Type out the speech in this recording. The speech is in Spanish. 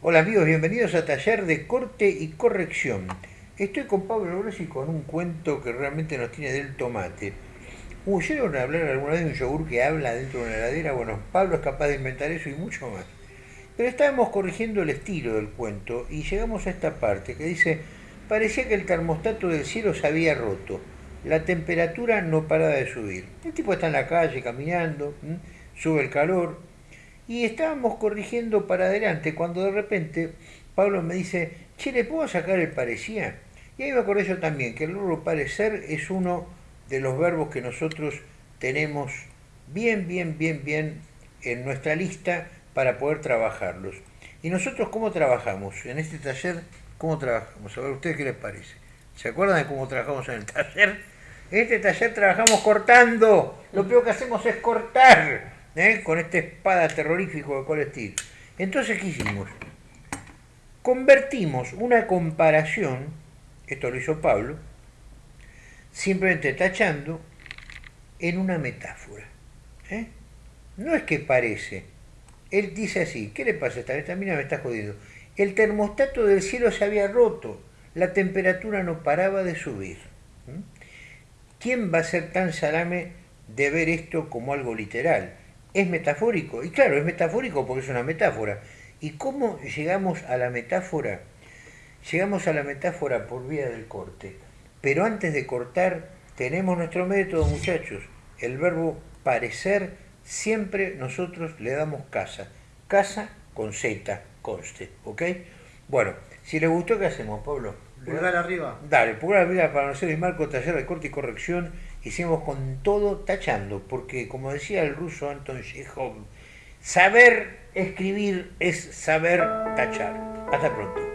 Hola amigos, bienvenidos a Taller de Corte y Corrección. Estoy con Pablo Grossi con un cuento que realmente nos tiene del tomate. Uh, ¿Oyeron hablar alguna vez de un yogur que habla dentro de una heladera? Bueno, Pablo es capaz de inventar eso y mucho más. Pero estábamos corrigiendo el estilo del cuento y llegamos a esta parte que dice, parecía que el termostato del cielo se había roto, la temperatura no paraba de subir. El tipo está en la calle caminando, sube el calor, y estábamos corrigiendo para adelante cuando de repente Pablo me dice, che, ¿le puedo sacar el parecía? Y ahí me acordé yo también que el verbo parecer es uno de los verbos que nosotros tenemos bien, bien, bien, bien en nuestra lista para poder trabajarlos. ¿Y nosotros cómo trabajamos? En este taller, ¿cómo trabajamos? A ver, ¿ustedes qué les parece? ¿Se acuerdan de cómo trabajamos en el taller? En este taller trabajamos cortando. Lo peor que hacemos es cortar. ¿Eh? con esta espada terrorífico de Colestil. Entonces, ¿qué hicimos? Convertimos una comparación, esto lo hizo Pablo, simplemente tachando, en una metáfora. ¿eh? No es que parece. Él dice así, ¿qué le pasa esta Esta mina me está jodiendo. El termostato del cielo se había roto, la temperatura no paraba de subir. ¿Quién va a ser tan salame de ver esto como algo literal? Es metafórico. Y claro, es metafórico porque es una metáfora. ¿Y cómo llegamos a la metáfora? Llegamos a la metáfora por vía del corte. Pero antes de cortar, tenemos nuestro método, muchachos. El verbo parecer, siempre nosotros le damos casa. Casa con Z, conste, ¿ok? Bueno, si les gustó, ¿qué hacemos, Pablo? Pulgar arriba. Dale, pulgar arriba para nosotros y Marco, taller de corte y corrección hicimos con todo tachando, porque como decía el ruso Anton Chekhov, saber escribir es saber tachar. Hasta pronto.